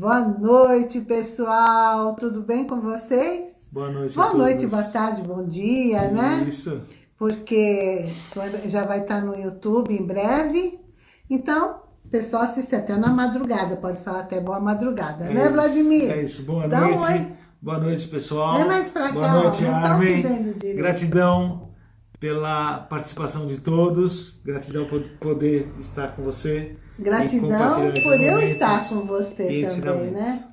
Boa noite, pessoal. Tudo bem com vocês? Boa noite Boa noite, boa tarde, bom dia, né? Isso. Porque já vai estar no YouTube em breve. Então, o pessoal assiste até na madrugada. Pode falar até boa madrugada, é né, isso, Vladimir? É isso. Boa Dá noite. Um. Boa noite, pessoal. Vem mais pra Boa cá, noite, Armin. Gratidão pela participação de todos. Gratidão por poder estar com você. Gratidão por eu estar com você também, né?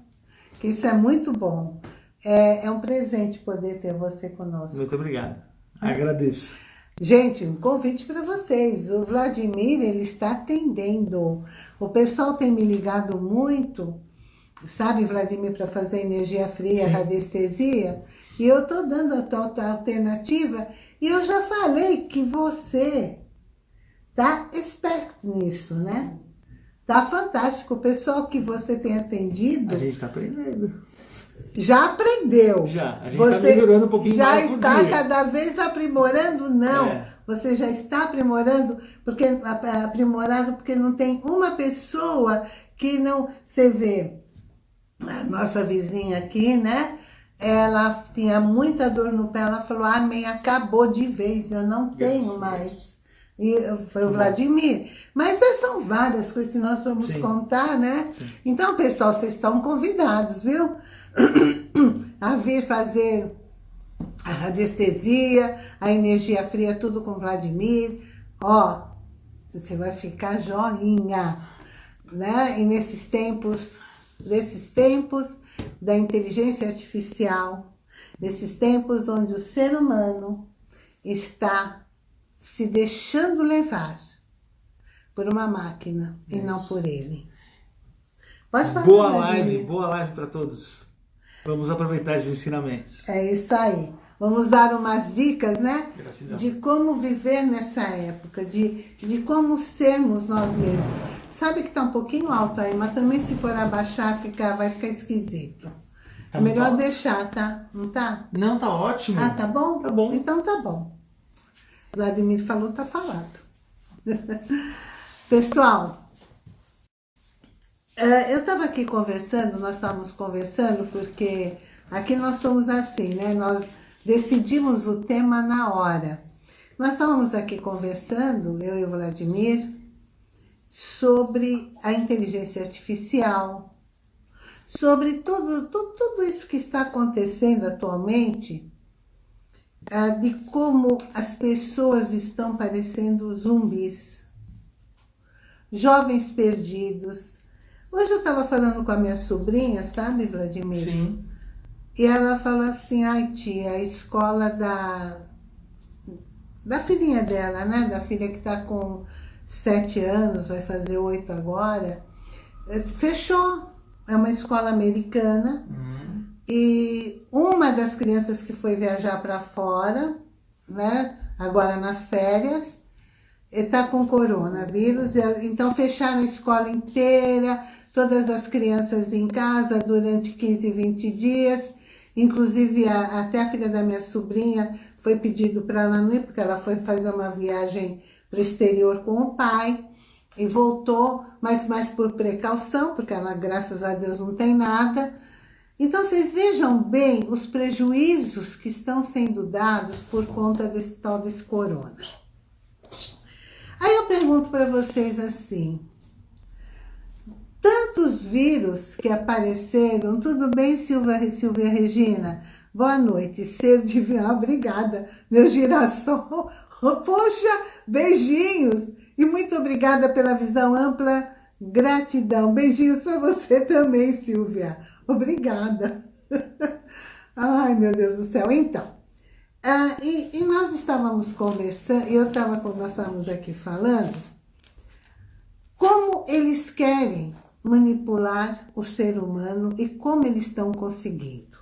Que isso é muito bom. É, é um presente poder ter você conosco. Muito obrigado. Agradeço. Gente, um convite para vocês. O Vladimir, ele está atendendo. O pessoal tem me ligado muito, sabe, Vladimir, para fazer energia fria, Sim. radiestesia. E eu estou dando a tal alternativa. E eu já falei que você tá esperto nisso, né? Tá fantástico. O pessoal que você tem atendido A gente está aprendendo. já aprendeu. Já. A gente está melhorando um pouquinho já está cada vez aprimorando? Não. É. Você já está aprimorando, porque aprimorado porque não tem uma pessoa que não... Você vê, a nossa vizinha aqui, né? Ela tinha muita dor no pé, ela falou, amém, acabou de vez, eu não tenho Yes, mais. E foi o Vladimir. Mas essas são várias coisas que nós vamos Sim. contar, né? Então, pessoal, vocês estão convidados, viu? A vir fazer a radiestesia, a energia fria, tudo com Vladimir. Ó, você vai ficar joinha, né? E nesses tempos, nesses tempos da inteligência artificial, nesses tempos onde o ser humano está se deixando levar por uma máquina e não por ele. Pode falar, Boa live, boa live para todos. Vamos aproveitar esses ensinamentos. É isso aí. Vamos dar umas dicas, né? Gratidão. De como viver nessa época, de, de como sermos nós mesmos. Sabe que tá um pouquinho alto aí, mas também se for abaixar, fica, vai ficar esquisito. Tá é melhor deixar, tá? Não tá? Não, tá ótimo. Ah, tá bom? Tá bom. Então tá bom. Vladimir falou, tá falado. Pessoal, eh, eu estava aqui conversando, nós estávamos conversando, porque aqui nós somos assim, né? Nós decidimos o tema na hora. Nós estávamos aqui conversando, eu e o Vladimir, sobre a inteligência artificial, sobre tudo, tudo, tudo isso que está acontecendo atualmente, ah, de como as pessoas estão parecendo zumbis, jovens perdidos. Hoje eu estava falando com a minha sobrinha, sabe, Vladimir? Sim. E ela falou assim, ai tia, a escola da, da filhinha dela, né? Da filha que está com sete anos, vai fazer oito agora, eh, fechou. É uma escola americana. Uhum. E uma das crianças que foi viajar para fora, né? Agora nas férias, está com coronavírus. Então fecharam a escola inteira, todas as crianças em casa durante 15, 20 dias. Inclusive a- até a filha da minha sobrinha foi pedido para ela não ir, porque ela foi fazer uma viagem para o exterior com o pai e voltou, mas mais por precaução, porque ela, graças a Deus, não tem nada. Então, vocês vejam bem os prejuízos que estão sendo dados por conta desse tal desse corona. Aí eu pergunto para vocês assim, tantos vírus que apareceram, tudo bem, Silvia, Silvia Regina? Boa noite, ser divino, obrigada, meu girassol. Poxa, beijinhos e muito obrigada pela visão ampla, gratidão. Beijinhos para você também, Silvia. Obrigada. Ai, meu Deus do céu. Então, ah, e, e nós estávamos conversando, eu estava, nós estávamos aqui falando, como eles querem manipular o ser humano e como eles estão conseguindo.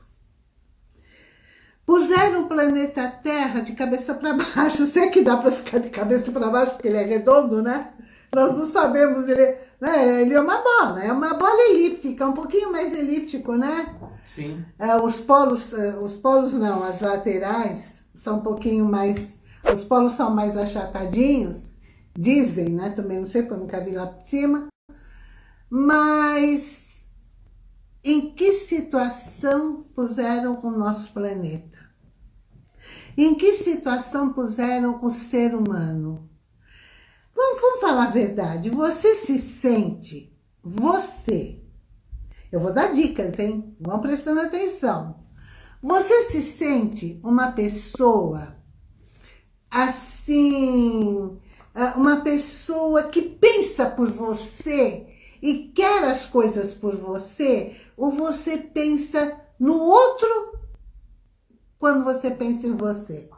Puseram o planeta Terra de cabeça para baixo. Sei que dá para ficar de cabeça para baixo, porque ele é redondo, né? Nós não sabemos, ele, né? ele é uma bola, é uma bola elíptica, um pouquinho mais elíptico, né? Sim. É, os polos, é, os polos não, as laterais são um pouquinho mais, os polos são mais achatadinhos, dizem, né? Também não sei, porque eu nunca vi lá por cima. Mas em que situação puseram o nosso planeta? Em que situação puseram o ser humano? Vamos, vamos falar a verdade. Você se sente, você, eu vou dar dicas, hein? Vão prestando atenção. Você se sente uma pessoa assim, uma pessoa que pensa por você e quer as coisas por você, ou você pensa no outro quando você pensa em você.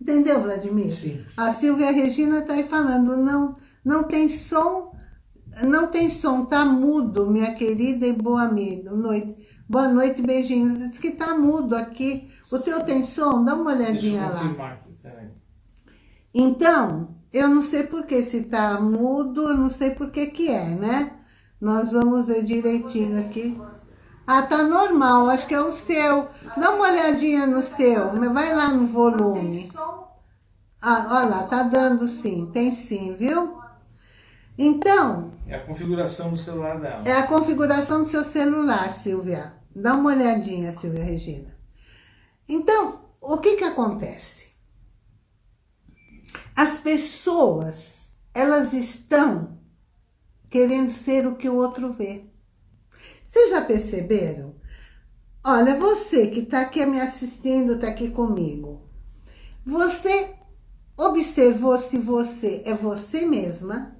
Entendeu, Vladimir? Sim. A Silvia Regina está aí falando, não, não tem som, não tem som, tá mudo, minha querida e boa amiga. Noite. Boa noite, beijinhos. Diz que tá mudo aqui. O teu tem som? Dá uma olhadinha lá. aqui. Então, eu não sei por que se tá mudo, eu não sei por que que é, né? Nós vamos ver direitinho aqui. Ah, tá normal, acho que é o seu. Dá uma olhadinha no seu, vai lá no volume. Ah, olha lá, tá dando sim, tem sim, viu? Então, É a configuração do celular dela. é a configuração do seu celular, Silvia. Dá uma olhadinha, Silvia Regina. Então, o que que acontece? As pessoas, elas estão querendo ser o que o outro vê. Vocês já perceberam? Olha, você que está aqui me assistindo, está aqui comigo. Você observou se você é você mesma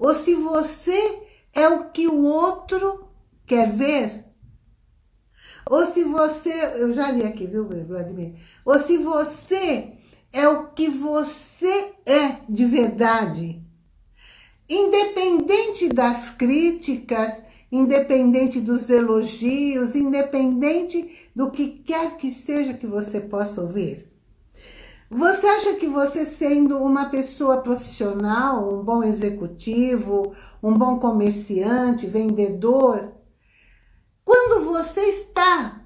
ou se você é o que o outro quer ver? Ou se você, eu já li aqui, viu, Vladimir? Ou se você é o que você é de verdade. Independente das críticas, independente dos elogios, independente do que quer que seja que você possa ouvir. Você acha que você sendo uma pessoa profissional, um bom executivo, um bom comerciante, vendedor, quando você está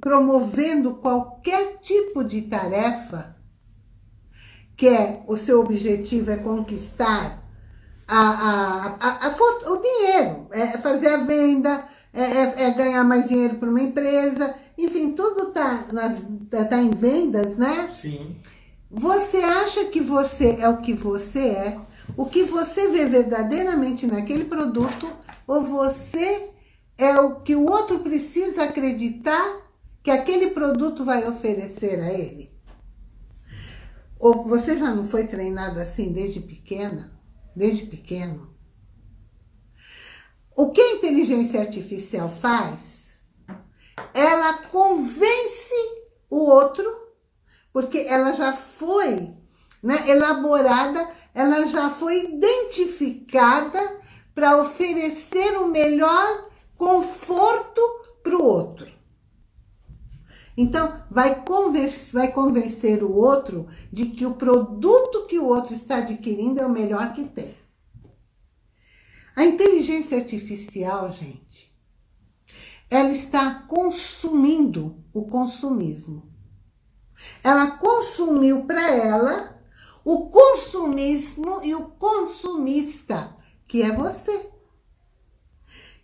promovendo qualquer tipo de tarefa, que é o seu objetivo é conquistar a, a, a, a, o dinheiro, é fazer a venda, é, é, é ganhar mais dinheiro para uma empresa, enfim, tudo está tá em vendas, né? Sim. Você acha que você é o que você é, o que você vê verdadeiramente naquele produto, ou você é o que o outro precisa acreditar que aquele produto vai oferecer a ele? Ou você já não foi treinado assim desde pequena? Desde pequeno? O que a inteligência artificial faz? Ela convence o outro porque ela já foi né, elaborada, ela já foi identificada para oferecer o melhor conforto para o outro. Então, vai convencer, vai convencer o outro de que o produto que o outro está adquirindo é o melhor que tem. A inteligência artificial, gente, ela está consumindo o consumismo. Ela consumiu para ela o consumismo e o consumista, que é você.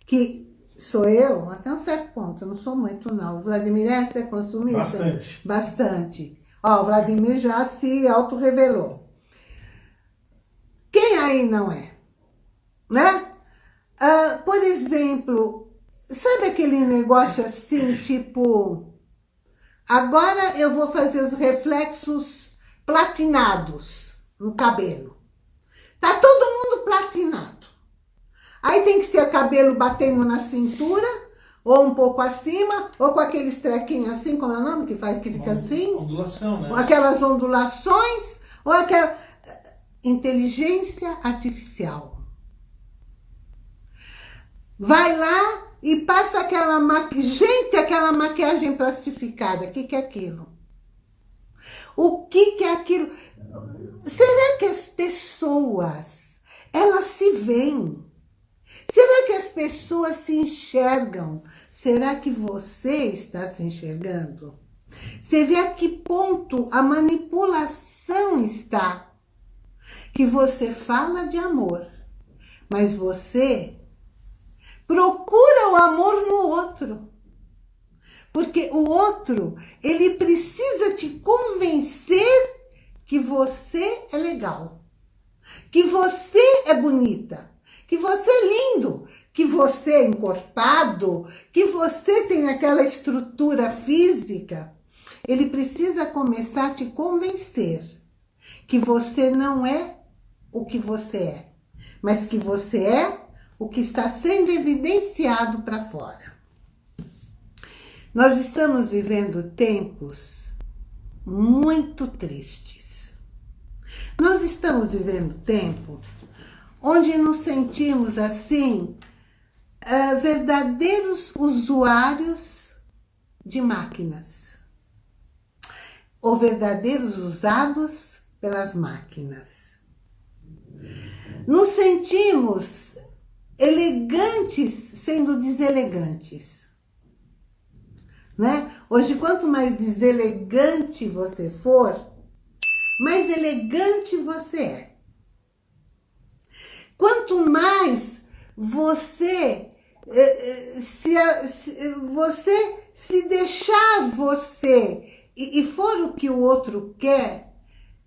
Que sou eu, até um certo ponto, eu não sou muito não. O Vladimir é, consumista? Bastante. Bastante. Ó, o Vladimir já se auto-revelou. Quem aí não é? Né? Ah, por exemplo, sabe aquele negócio assim, tipo... Agora eu vou fazer os reflexos platinados no cabelo. Tá todo mundo platinado. Aí tem que ser cabelo batendo na cintura, ou um pouco acima, ou com aqueles trequinhos assim, como é o nome que faz, que fica assim? Ondulação, né? Aquelas ondulações, ou aquela... Inteligência artificial. Vai lá e passa aquela maquiagem, gente, aquela maquiagem plastificada, o que, que é aquilo? O que, que é aquilo? Será que as pessoas, elas se veem? Será que as pessoas se enxergam? Será que você está se enxergando? Você vê a que ponto a manipulação está? Que você fala de amor, mas você Procura o amor no outro. Porque o outro, ele precisa te convencer que você é legal, que você é bonita, que você é lindo, que você é encorpado, que você tem aquela estrutura física. Ele precisa começar a te convencer que você não é o que você é, mas que você é o que está sendo evidenciado para fora. Nós estamos vivendo tempos muito tristes. Nós estamos vivendo tempo onde nos sentimos assim, uh, verdadeiros usuários de máquinas. Ou verdadeiros usados pelas máquinas. Nos sentimos elegantes sendo deselegantes. Né? Hoje, quanto mais deselegante você for, mais elegante você é. Quanto mais você eh, eh, se, se, você se deixar você e, e for o que o outro quer,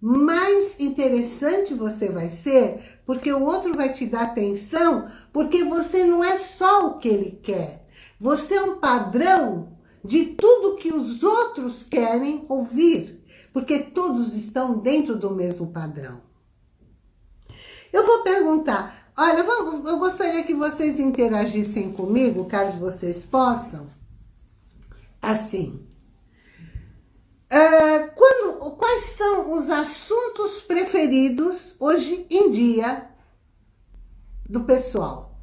mais interessante você vai ser, porque o outro vai te dar atenção, porque você não é só o que ele quer. Você é um padrão de tudo que os outros querem ouvir, porque todos estão dentro do mesmo padrão. Eu vou perguntar, olha, eu gostaria que vocês interagissem comigo, caso vocês possam, assim. Uh, quando, quais são os assuntos preferidos hoje em dia do pessoal?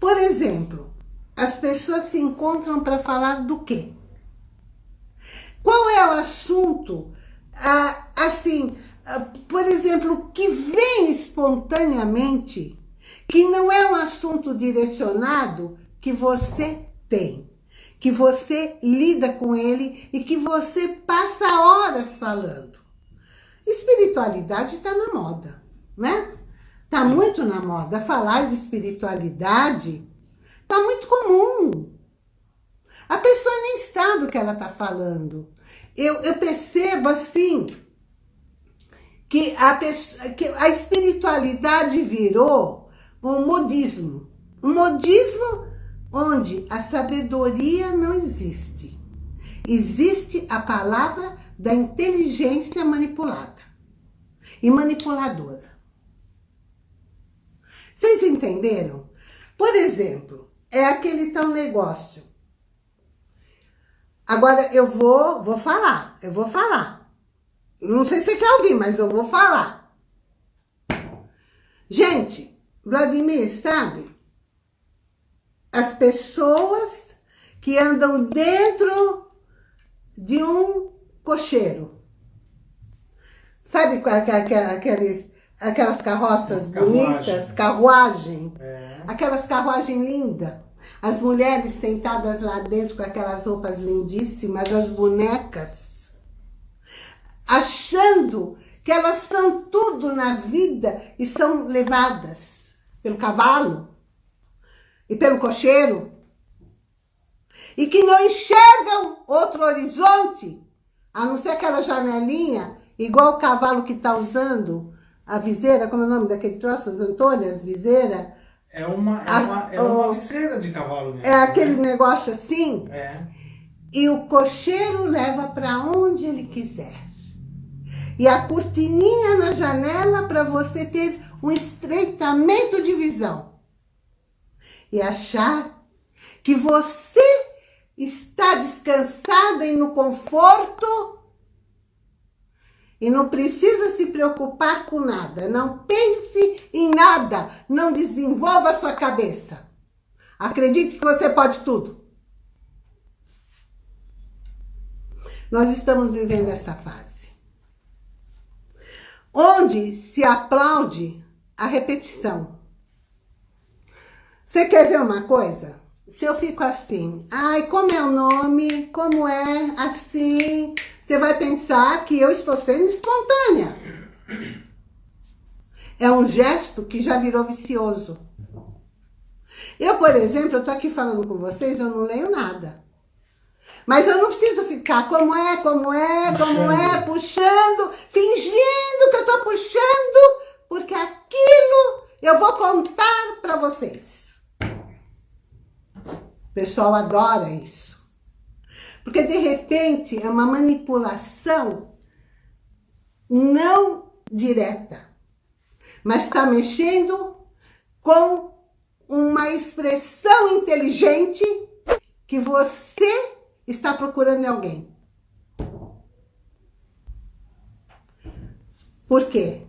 Por exemplo, as pessoas se encontram para falar do quê? Qual é o assunto, ah, assim, por exemplo, que vem espontaneamente, que não é um assunto direcionado que você tem, que você lida com ele e que você passa horas falando. Espiritualidade está na moda, né? Está muito na moda. Falar de espiritualidade Está muito comum. A pessoa nem sabe o que ela está falando. Eu, eu percebo assim que a, que a espiritualidade virou um modismo. Um modismo onde a sabedoria não existe. Existe a palavra da inteligência manipulada e manipuladora. Vocês entenderam? Por exemplo, é aquele tal negócio. Agora eu vou, vou falar, eu vou falar. Não sei se você quer ouvir, mas eu vou falar. Gente, Vladimir, sabe? As pessoas que andam dentro de um cocheiro. Sabe aqueles, aquelas carroças carruagem. bonitas, carruagem? É. Aquelas carruagens lindas. As mulheres sentadas lá dentro com aquelas roupas lindíssimas, as bonecas, achando que elas são tudo na vida e são levadas pelo cavalo e pelo cocheiro e que não enxergam outro horizonte, a não ser aquela janelinha, igual o cavalo que está usando a viseira, como é o nome daquele troço, as antolhas, viseira, é uma, é uma, é uma viseira de cavalo mesmo. É aquele né? negócio assim. É. E o cocheiro leva para onde ele quiser. E a cortininha na janela para você ter um estreitamento de visão. E achar que você está descansada e no conforto e não precisa se preocupar com nada. Não pense em nada. Não desenvolva a sua cabeça. Acredite que você pode tudo. Nós estamos vivendo essa fase. Onde se aplaude a repetição. Você quer ver uma coisa? Se eu fico assim, ai, como é o nome? Como é? Assim, você vai pensar que eu estou sendo espontânea. É um gesto que já virou vicioso. Eu, por exemplo, eu tô aqui falando com vocês, eu não leio nada. Mas eu não preciso ficar como é, como é, como é, puxando, fingindo que eu tô puxando, porque aquilo eu vou contar para vocês. O pessoal adora isso. Porque de repente é uma manipulação não direta, mas está mexendo com uma expressão inteligente que você está procurando em alguém. Por quê?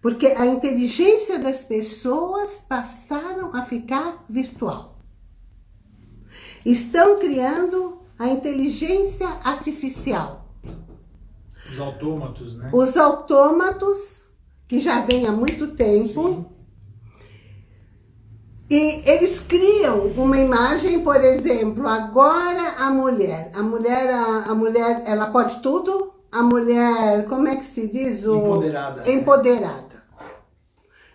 Porque a inteligência das pessoas passaram a ficar virtual. Estão criando a inteligência artificial. Os autômatos, né? Os autômatos, que já vem há muito tempo. Sim. E eles criam uma imagem, por exemplo, agora a mulher. A mulher, a, a mulher, ela pode tudo. A mulher, como é que se diz? O... Empoderada. Empoderada.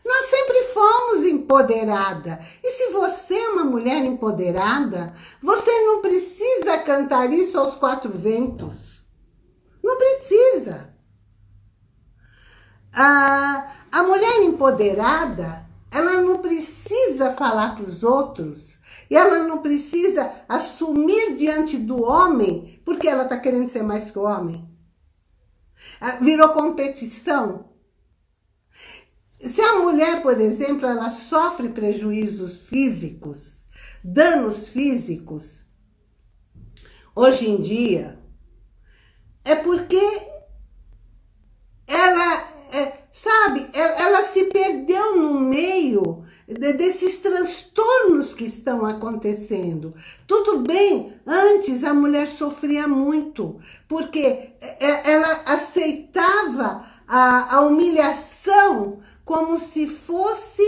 Nós sempre fomos empoderada. E se você é uma mulher empoderada, você não precisa cantar isso aos quatro ventos. Não precisa. A, a mulher empoderada, ela não precisa falar para os outros. Ela não precisa assumir diante do homem, porque ela está querendo ser mais que o homem. Ah, virou competição. Se a mulher, por exemplo, ela sofre prejuízos físicos, danos físicos, hoje em dia, é porque ela, é, sabe, ela, ela, se perdeu no meio de, desses transtornos que estão acontecendo. Tudo bem, antes a mulher sofria muito, porque é, ela aceitava a, a humilhação como se fosse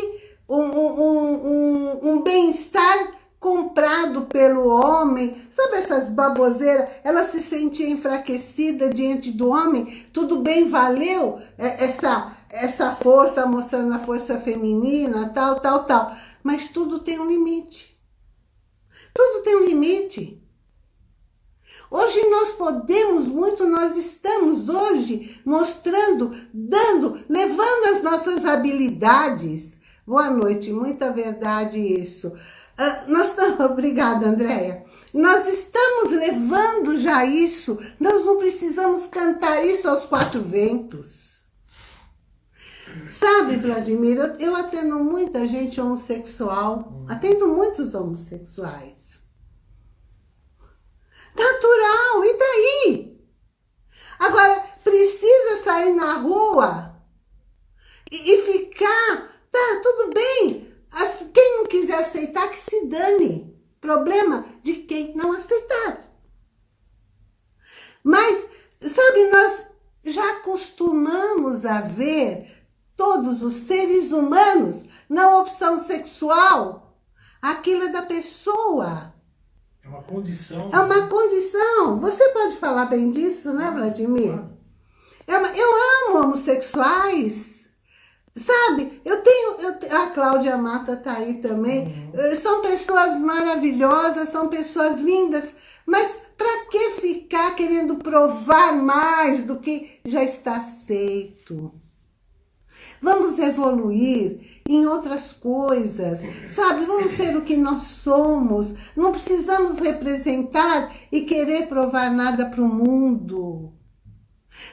um, um, um, um bem-estar comprado pelo homem. Sabe essas baboseiras? Ela se sentia enfraquecida diante do homem. Tudo bem, valeu essa, essa força, mostrando a força feminina, tal, tal, tal. Mas tudo tem um limite. Tudo tem um limite. Hoje nós podemos muito, nós estamos hoje mostrando, dando, levando as nossas habilidades. Boa noite, muita verdade isso. Uh, nós estamos, obrigada Andréia. Nós estamos levando já isso, nós não precisamos cantar isso aos quatro ventos. Sabe, Vladimir, eu, eu atendo muita gente homossexual, atendo muitos homossexuais. Natural, e daí? Agora, precisa sair na rua e, e ficar, tá, tudo bem. As, quem não quiser aceitar, que se dane. Problema de quem não aceitar. Mas, sabe, nós já acostumamos a ver todos os seres humanos na opção sexual. Aquilo é da pessoa. É uma condição. É uma condição. Você pode falar bem disso, né, Vladimir? É uma, eu amo homossexuais. Sabe, eu tenho, eu, a Cláudia Mata tá aí também, uhum. são pessoas maravilhosas, são pessoas lindas, mas para que ficar querendo provar mais do que já está aceito? Vamos evoluir em outras coisas, sabe? Vamos ser o que nós somos. Não precisamos representar e querer provar nada para o mundo.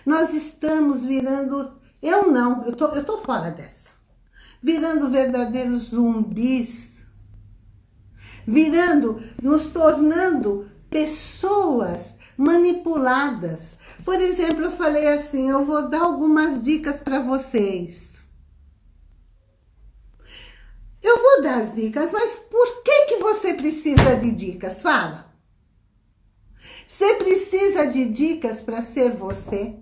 Nós estamos virando... Eu não, eu tô, eu tô fora dessa. Virando verdadeiros zumbis. Virando, nos tornando pessoas manipuladas. Por exemplo, eu falei assim, eu vou dar algumas dicas para vocês. Eu vou dar as dicas, mas por que, que você precisa de dicas? Fala. Você precisa de dicas para ser você?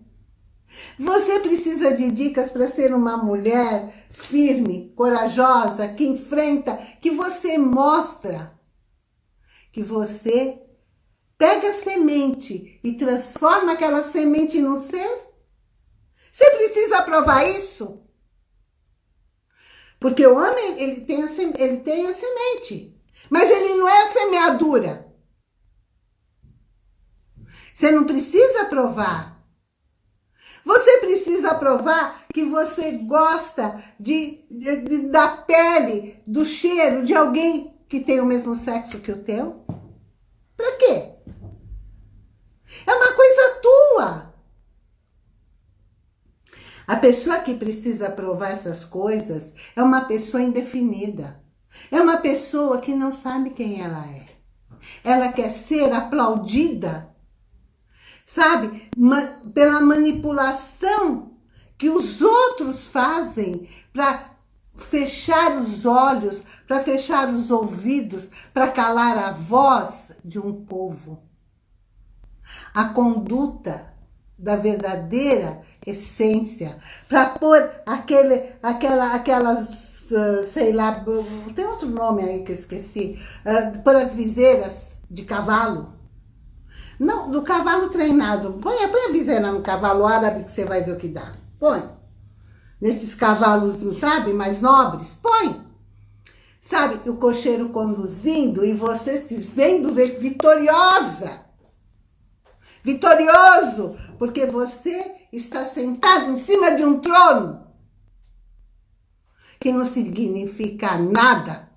Você precisa de dicas para ser uma mulher firme, corajosa, que enfrenta, que você mostra que você pega a semente e transforma aquela semente no ser? Você precisa provar isso? Porque o homem, ele tem a, ele tem a semente. Mas ele não é semeadura. Você não precisa provar. Você precisa provar que você gosta de, de, de, da pele, do cheiro de alguém que tem o mesmo sexo que o teu. Pra quê? É uma coisa tua. A pessoa que precisa provar essas coisas é uma pessoa indefinida. É uma pessoa que não sabe quem ela é. Ela quer ser aplaudida, sabe? Pela manipulação que os outros fazem para fechar os olhos, para fechar os ouvidos, para calar a voz de um povo. A conduta da verdadeira essência, para pôr aquele, aquela, aquelas, uh, sei lá, tem outro nome aí que eu esqueci, uh, pôr as viseiras de cavalo. Não, do cavalo treinado. Põe, põe a viseira no cavalo árabe que você vai ver o que dá. Põe. Nesses cavalos, não sabe, mais nobres. Põe. Sabe, o cocheiro conduzindo e você se vendo vitoriosa vitorioso, porque você está sentado em cima de um trono que não significa nada,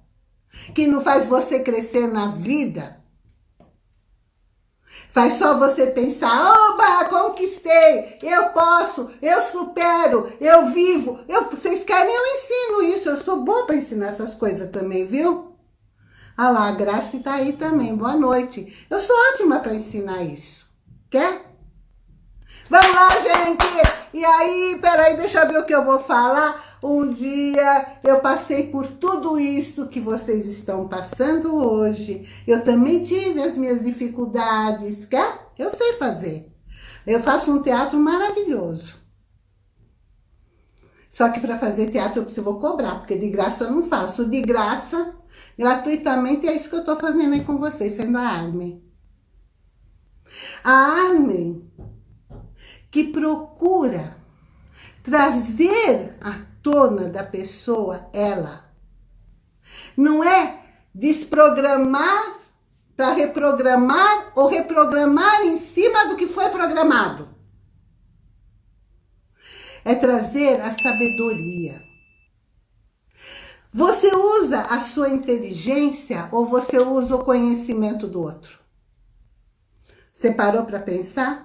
que não faz você crescer na vida. Faz só você pensar, oba, conquistei, eu posso, eu supero, eu vivo. Eu, vocês querem, eu ensino isso, eu sou boa para ensinar essas coisas também, viu? Ah lá, a Graça está aí também, boa noite. Eu sou ótima para ensinar isso. Quer? Vamos lá, gente! E aí, peraí, deixa eu ver o que eu vou falar. Um dia eu passei por tudo isso que vocês estão passando hoje. Eu também tive as minhas dificuldades, quer? Eu sei fazer. Eu faço um teatro maravilhoso. Só que para fazer teatro eu preciso cobrar, porque de graça eu não faço. De graça, gratuitamente, é isso que eu estou fazendo aí com vocês, sendo a Armin. A Armin, que procura trazer à tona da pessoa ela. Não é desprogramar para reprogramar ou reprogramar em cima do que foi programado. É trazer a sabedoria. Você usa a sua inteligência ou você usa o conhecimento do outro? Você parou para pensar?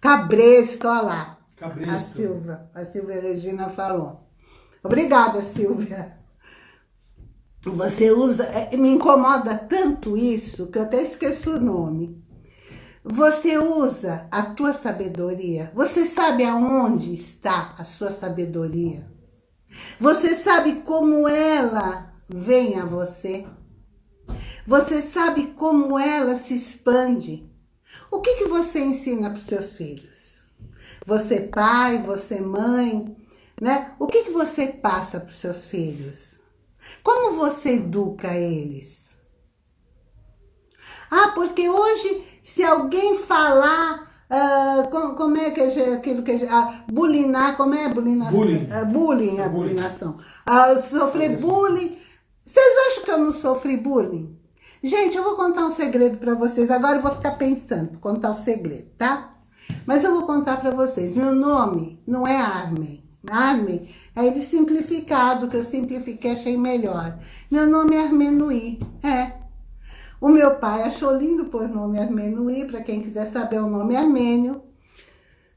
Cabresto, olha lá. Cabresto. A Silvia, a Silvia Regina falou. Obrigada, Silvia. Você usa... É, me incomoda tanto isso que eu até esqueço o nome. Você usa a tua sabedoria. Você sabe aonde está a sua sabedoria. Você sabe como ela vem a você. Você sabe como ela se expande. O que, que você ensina para os seus filhos? Você pai, você mãe, né? O que, que você passa para os seus filhos? Como você educa eles? Ah, porque hoje, se alguém falar Uh, como, como, é que é aquilo que é, uh, bulinar, como é bulinação? Bullying. Uh, bullying, a bulinação. Uh, sofrer bullying. Vocês acham que eu não sofri bullying? Gente, eu vou contar um segredo para vocês. Agora eu vou ficar pensando, contar o um segredo, tá? Mas eu vou contar para vocês. Meu nome não é Armin. Armin é ele simplificado, que eu simplifiquei, achei melhor. Meu nome é Armenui, é. O meu pai achou lindo por nome Armenui, para quem quiser saber o nome é armênio.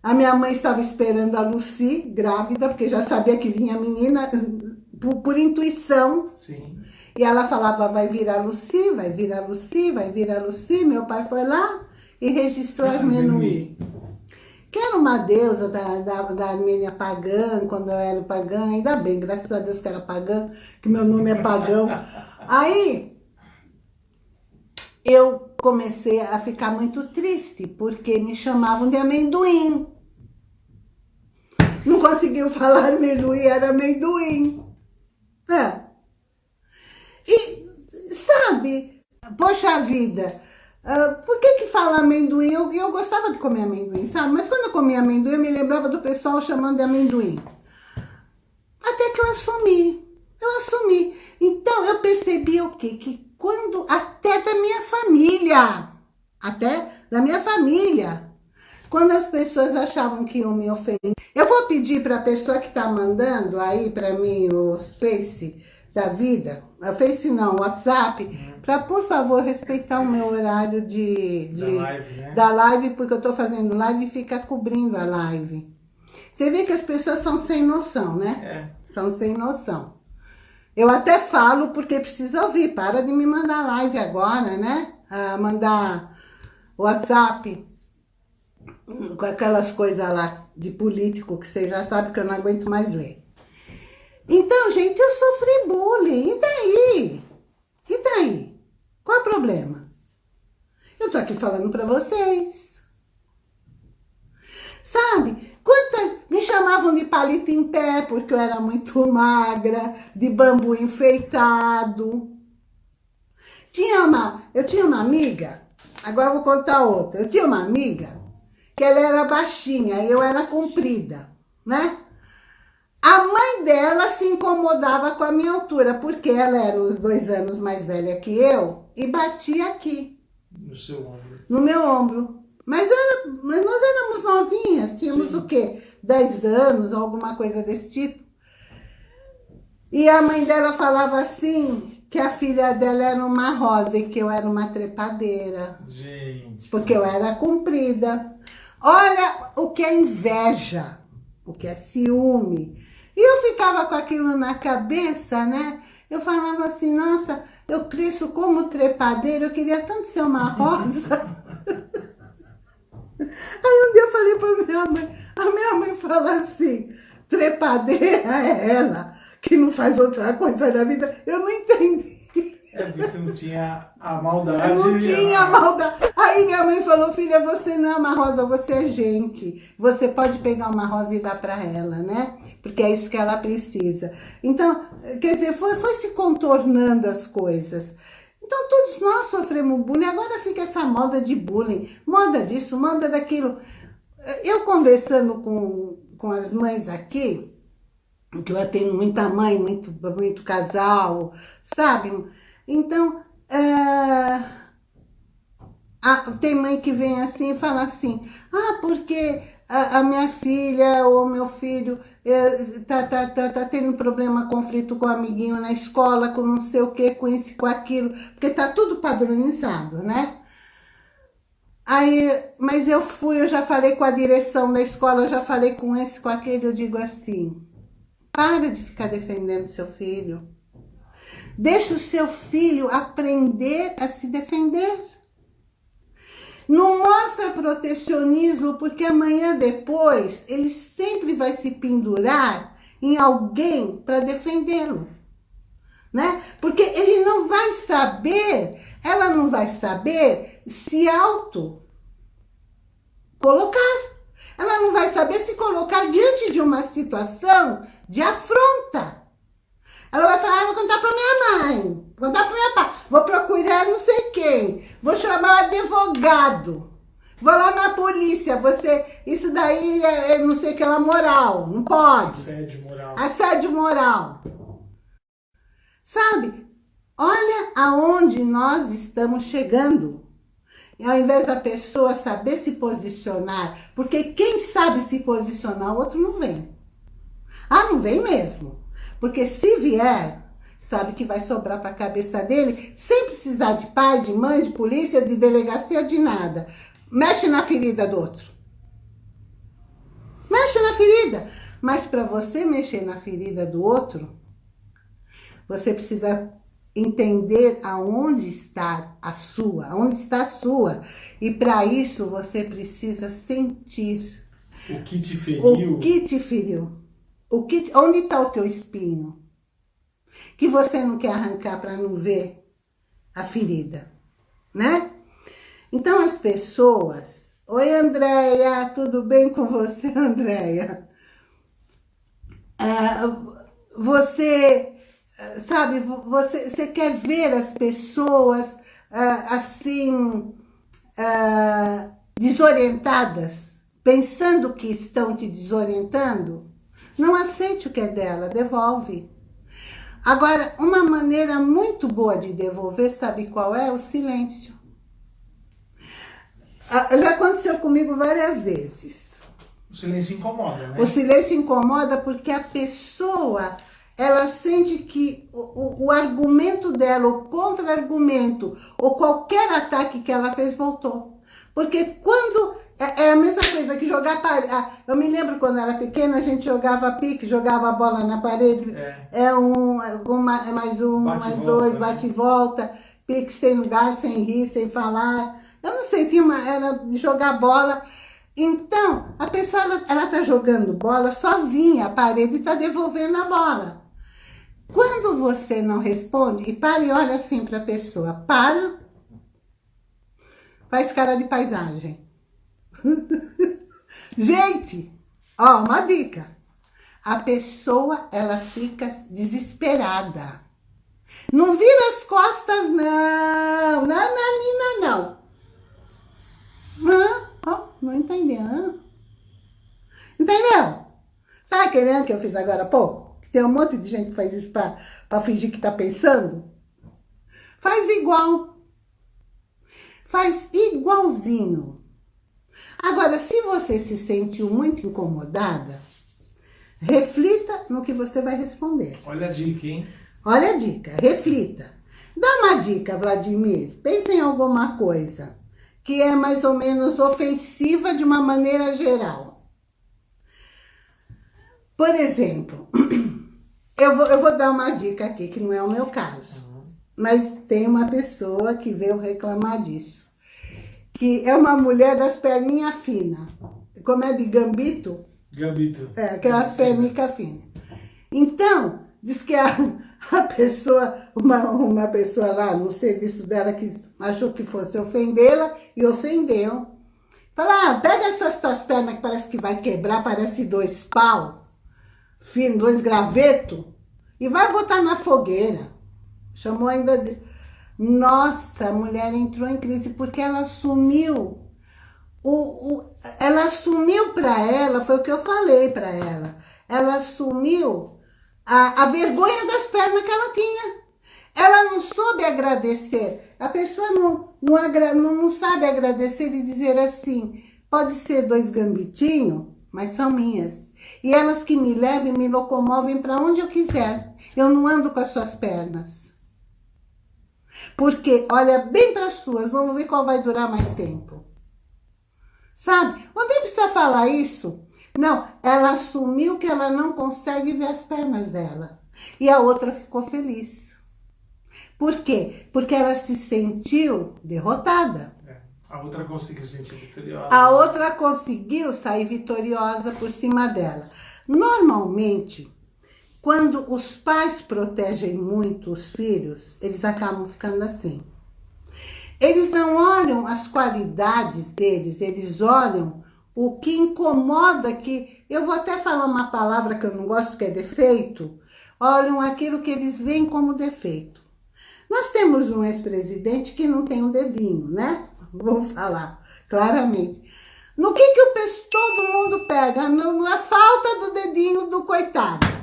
A minha mãe estava esperando a Lucy, grávida, porque já sabia que vinha menina, por, por intuição. Sim. E ela falava, vai vir a Lucy, vai vir a Lucy, vai vir a Lucy. Meu pai foi lá e registrou a Armenui. Que era uma deusa da, da, da Armênia pagã, quando eu era pagã. Ainda bem, graças a Deus que era pagã, que meu nome é pagão. Aí, eu comecei a ficar muito triste, porque me chamavam de amendoim. Não conseguiu falar amendoim, era amendoim. É. E, sabe, poxa vida, uh, por que que fala amendoim? Eu, eu gostava de comer amendoim, sabe? Mas quando eu comia amendoim, eu me lembrava do pessoal chamando de amendoim. Até que eu assumi, eu assumi. Então, eu percebi o quê? Que quando, até da minha família, até da minha família, quando as pessoas achavam que iam me ofender. Eu vou pedir para a pessoa que está mandando aí para mim os Face da vida, a Face não, o WhatsApp, uhum. para por favor respeitar o meu horário de, de da, live, né? da live, porque eu estou fazendo live e fica cobrindo a live. Você vê que as pessoas são sem noção, né? É. São sem noção. Eu até falo porque precisa ouvir. Para de me mandar live agora, né? Ah, mandar WhatsApp com aquelas coisas lá de político que você já sabe que eu não aguento mais ler. Então, gente, eu sofri bullying. E daí? E daí? Qual é o problema? Eu tô aqui falando pra vocês. Sabe? Quantas me chamavam de palito em pé porque eu era muito magra, de bambu enfeitado. Tinha uma, eu tinha uma amiga, agora vou contar outra. Eu tinha uma amiga que ela era baixinha e eu era comprida, né? A mãe dela se incomodava com a minha altura, porque ela era uns dois anos mais velha que eu e batia aqui. No seu ombro. No meu ombro. Mas, era, nós éramos novinhas, tínhamos Sim. o quê? 10 anos, alguma coisa desse tipo. E a mãe dela falava assim, que a filha dela era uma rosa e que eu era uma trepadeira. Gente. Porque eu era comprida. Olha o que é inveja, o que é ciúme. E eu ficava com aquilo na cabeça, né? Eu falava assim, nossa, eu cresço como trepadeira, eu queria tanto ser uma rosa. Aí um dia eu falei pra minha mãe, a minha mãe fala assim, trepadeira é ela, que não faz outra coisa na vida. Eu não entendi. É, porque você não tinha a maldade. Eu não tinha a maldade. Aí minha mãe falou, filha, você não é uma rosa, você é gente. Você pode pegar uma rosa e dar para ela, né? Porque é isso que ela precisa. Então, quer dizer, foi, foi se contornando as coisas. Então, todos nós sofremos bullying. Agora fica essa moda de bullying. Moda disso, moda daquilo. Eu conversando com, com as mães aqui, que eu tenho muita mãe, muito, muito casal, sabe? Então, a, tem mãe que vem assim e fala assim, ah, porque a, a minha filha ou meu filho está é, tá, tá, tá tendo problema, conflito com o amiguinho na escola, com não sei o que, com isso, com aquilo, porque está tudo padronizado, né? Aí, mas eu fui, eu já falei com a direção da escola, eu já falei com esse, com aquele, eu digo assim, para de ficar defendendo seu filho. Deixa o seu filho aprender a se defender. Não mostra protecionismo, porque amanhã depois ele sempre vai se pendurar em alguém para defendê-lo. Né? Porque ele não vai saber, ela não vai saber se auto colocar. Ela não vai saber se colocar diante de uma situação de afronta. Ela vai falar, ah, vou contar para minha mãe, vou contar para minha pai, vou procurar não sei quem, vou chamar advogado, vou lá na polícia, você, isso daí é, é não sei o que, é moral, não pode. Assédio moral. Assédio moral. Sabe, olha aonde nós estamos chegando. E ao invés da pessoa saber se posicionar, porque quem sabe se posicionar, o outro não vem. Ah, não vem mesmo. Porque se vier, sabe que vai sobrar para a cabeça dele, sem precisar de pai, de mãe, de polícia, de delegacia, de nada. Mexe na ferida do outro. Mexe na ferida. Mas para você mexer na ferida do outro, você precisa entender aonde está a sua, aonde está a sua. E para isso você precisa sentir. O que te feriu. O que te feriu. O que, onde está o teu espinho? Que você não quer arrancar para não ver a ferida, né? Então as pessoas... Oi, Andréia, tudo bem com você, Andréia? É, você, sabe, você, você quer ver as pessoas é, assim, é, desorientadas, pensando que estão te desorientando? Não aceite o que é dela, devolve. Agora, uma maneira muito boa de devolver, sabe qual é? O silêncio. Já aconteceu comigo várias vezes. O silêncio incomoda, né? O silêncio incomoda porque a pessoa, ela sente que o, o, o argumento dela, o contra-argumento, ou qualquer ataque que ela fez, voltou. Porque quando é, é, a mesma coisa que jogar parede. Eu me lembro quando era pequena, a gente jogava pique, jogava a bola na parede. É, é um, é é mais um, bate mais volta, dois, né? bate e volta. Pique sem lugar, sem rir, sem falar. Eu não sei, tinha uma, era de jogar bola. Então, a pessoa, ela, ela tá jogando bola sozinha, a parede está devolvendo a bola. Quando você não responde, e para e olha assim para a pessoa, para, faz cara de paisagem. Gente, ó, uma dica. A pessoa, ela fica desesperada. Não vira as costas, não. Não, não. Hã? Ó, não entendeu. Entendeu? Sabe aquele que eu fiz agora há pouco? Tem um monte de gente que faz isso pra, pra fingir que tá pensando. Faz igual. Faz igualzinho. Agora, se você se sentiu muito incomodada, reflita no que você vai responder. Olha a dica, hein? Olha a dica, reflita. Dá uma dica, Vladimir. Pense em alguma coisa que é mais ou menos ofensiva de uma maneira geral. Por exemplo, eu vou, eu vou dar uma dica aqui, que não é o meu caso. Mas tem uma pessoa que veio reclamar disso que é uma mulher das perninhas finas. Como é de gambito? Gambito. É, aquelas pernicas finas. Então, diz que a, a pessoa, uma, uma pessoa lá no serviço dela que achou que fosse ofendê-la e ofendeu. Fala, ah, pega essas tuas pernas que parece que vai quebrar, parece dois pau, fino, dois gravetos, e vai botar na fogueira. Chamou ainda de nossa, a mulher entrou em crise porque ela assumiu. O, o, ela assumiu para ela, foi o que eu falei para ela. Ela assumiu a, a vergonha das pernas que ela tinha. Ela não soube agradecer. A pessoa não, não, não, não sabe agradecer e dizer assim, pode ser dois gambitinhos, mas são minhas. E elas que me levam e me locomovem para onde eu quiser. Eu não ando com as suas pernas. Porque olha bem para as suas, vamos ver qual vai durar mais tempo. Sabe? Não nem precisa falar isso. Não, ela assumiu que ela não consegue ver as pernas dela. E a outra ficou feliz. Por quê? Porque ela se sentiu derrotada. É, a outra conseguiu se sentir vitoriosa. A outra conseguiu sair vitoriosa por cima dela. Normalmente, quando os pais protegem muito os filhos, eles acabam ficando assim. Eles não olham as qualidades deles, eles olham o que incomoda, que eu vou até falar uma palavra que eu não gosto, que é defeito, olham aquilo que eles veem como defeito. Nós temos um ex-presidente que não tem um dedinho, né? Vamos falar claramente. No que, que o todo mundo pega? Na falta do dedinho do coitado.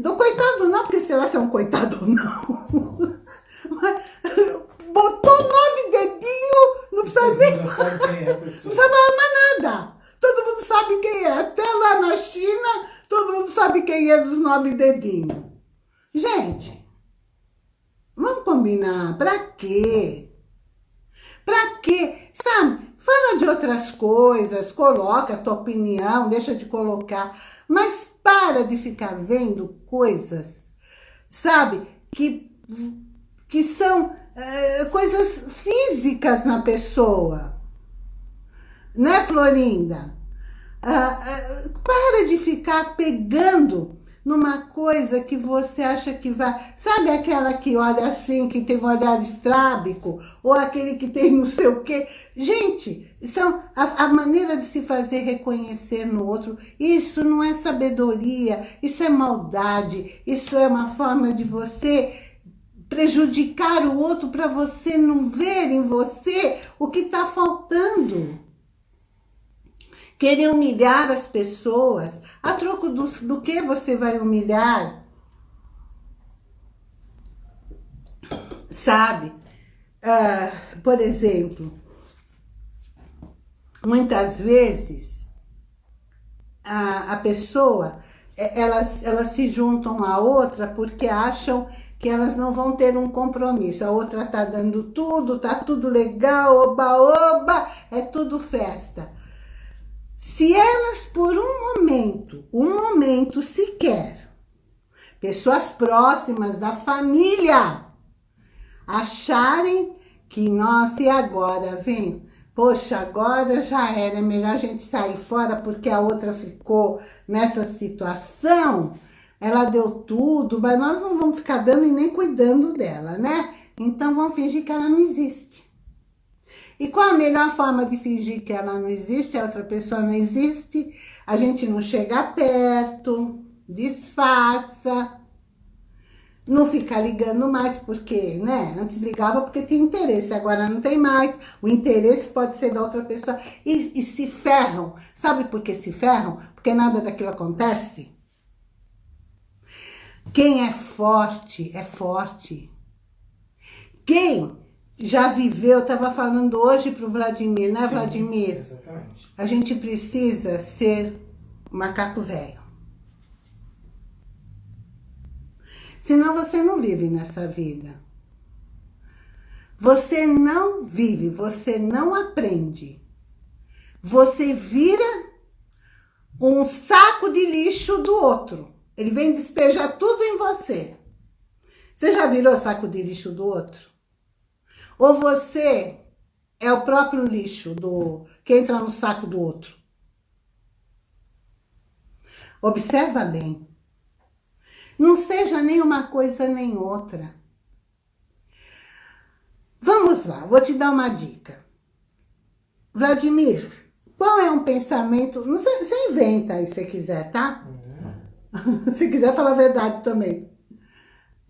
Do coitado não, porque sei lá se é um coitado ou não. Mas, botou nove dedinhos, não precisa nem... Não sabe quem é a pessoa. Não nada. Todo mundo sabe quem é. Até lá na China, todo mundo sabe quem é dos nove dedinhos. Gente, vamos combinar. Pra quê? Pra quê? Sabe, fala de outras coisas, coloca a tua opinião, deixa de colocar. Mas para de ficar vendo coisas, sabe, que, que são é, coisas físicas na pessoa. Né, Florinda? Ah, ah, para de ficar pegando numa coisa que você acha que vai... Sabe aquela que olha assim, que tem um olhar estrábico? Ou aquele que tem não sei o quê? Gente, são a, a maneira de se fazer reconhecer no outro. Isso não é sabedoria, isso é maldade. Isso é uma forma de você prejudicar o outro para você não ver em você o que está faltando querer humilhar as pessoas. A troco do, do que você vai humilhar? Sabe? Uh, por exemplo, muitas vezes a, a pessoa, é, elas, elas se juntam a outra porque acham que elas não vão ter um compromisso. A outra tá dando tudo, tá tudo legal, oba, oba, é tudo festa. Se elas, por um momento, um momento sequer, pessoas próximas da família, acharem que, nossa, e agora, vem? Poxa, agora já era, é melhor a gente sair fora porque a outra ficou nessa situação, ela deu tudo, mas nós não vamos ficar dando e nem cuidando dela, né? Então vamos fingir que ela não existe. E qual a melhor forma de fingir que ela não existe, a outra pessoa não existe? A gente não chega perto, disfarça, não fica ligando mais, porque, né? Antes ligava porque tinha interesse, agora não tem mais. O interesse pode ser da outra pessoa. E, e se ferram. Sabe por que se ferram? Porque nada daquilo acontece. Quem é forte, é forte. Quem já viveu, eu estava falando hoje para o Vladimir, né, Sim, Vladimir? Exatamente. A gente precisa ser macaco velho. Senão você não vive nessa vida. Você não vive, você não aprende. Você vira um saco de lixo do outro. Ele vem despejar tudo em você. Você já virou saco de lixo do outro? Ou você é o próprio lixo do que entra no saco do outro? Observa bem. Não seja nem uma coisa nem outra. Vamos lá, vou te dar uma dica. Vladimir, qual é um pensamento... Não sei, você inventa aí se quiser, tá? Uhum. se quiser falar a verdade também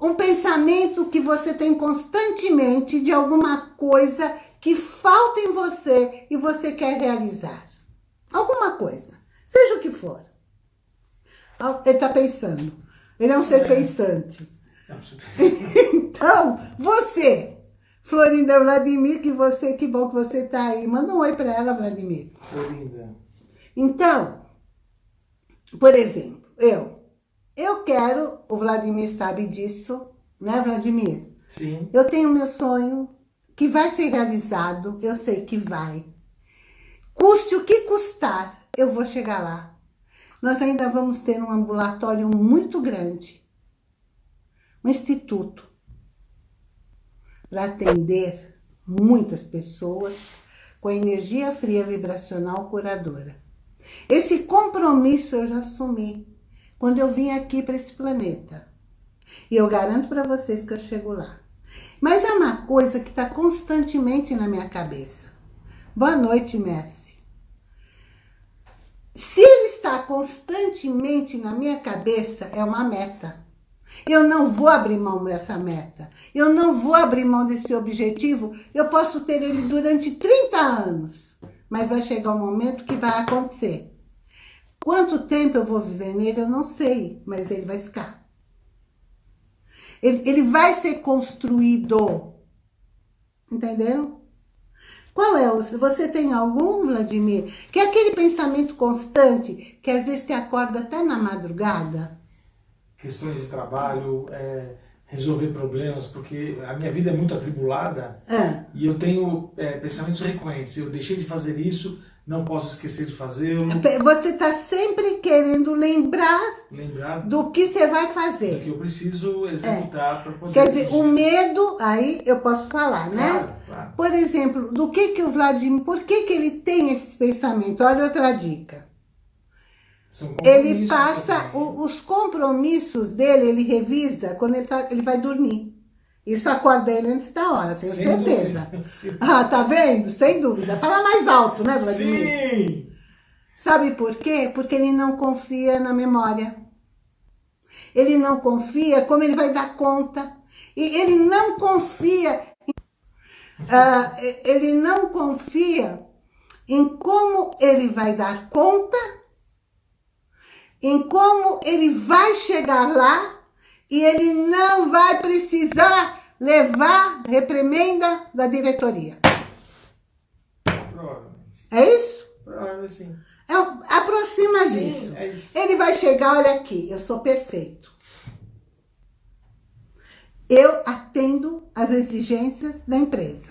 um pensamento que você tem constantemente de alguma coisa que falta em você e você quer realizar. Alguma coisa, seja o que for. Ele está pensando. Ele é um ser é. pensante. É então, você, Florinda Vladimir, que você, que bom que você está aí. Manda um oi para ela, Vladimir. Florinda. Então, por exemplo, eu eu quero, o Vladimir sabe disso, né, Vladimir? Sim. Eu tenho meu sonho, que vai ser realizado, eu sei que vai. Custe o que custar, eu vou chegar lá. Nós ainda vamos ter um ambulatório muito grande, um instituto, para atender muitas pessoas com energia fria vibracional curadora. Esse compromisso eu já assumi quando eu vim aqui para esse planeta. E eu garanto para vocês que eu chego lá. Mas é uma coisa que está constantemente na minha cabeça. Boa noite, Messi. Se ele está constantemente na minha cabeça, é uma meta. Eu não vou abrir mão dessa meta. Eu não vou abrir mão desse objetivo. Eu posso ter ele durante 30 anos. Mas vai chegar um momento que vai acontecer. Quanto tempo eu vou viver nele, eu não sei, mas ele vai ficar. Ele, ele vai ser construído. Entenderam? Qual é o... Você tem algum, Vladimir? Que é aquele pensamento constante que às vezes te acorda até na madrugada? Questões de trabalho, é, resolver problemas, porque a minha vida é muito atribulada é. e eu tenho é, pensamentos recorrentes. Eu deixei de fazer isso, não posso esquecer de fazê-lo. Você está sempre querendo lembrar, lembrar do que você vai fazer. Do que eu preciso executar é. para poder... Quer dizer, o medo, aí eu posso falar, né? Claro, claro. Por exemplo, do que que o Vladimir, por que que ele tem esse pensamento? Olha outra dica. Ele passa o, os compromissos dele, ele revisa quando ele, tá, ele vai dormir. Isso acorda ele antes da hora, tenho Sem certeza. Dúvida. Ah, tá vendo? Sem dúvida. Fala mais alto, né, Vladimir? Sim! Sabe por quê? Porque ele não confia na memória. Ele não confia como ele vai dar conta. E ele não confia... Uh, ele não confia em como ele vai dar conta, em como ele vai chegar lá, e ele não vai precisar levar reprimenda da diretoria. Provavelmente. É isso? Provavelmente sim. É, aproxima Sim, disso. é isso. Ele vai chegar, olha aqui, eu sou perfeito. Eu atendo às exigências da empresa.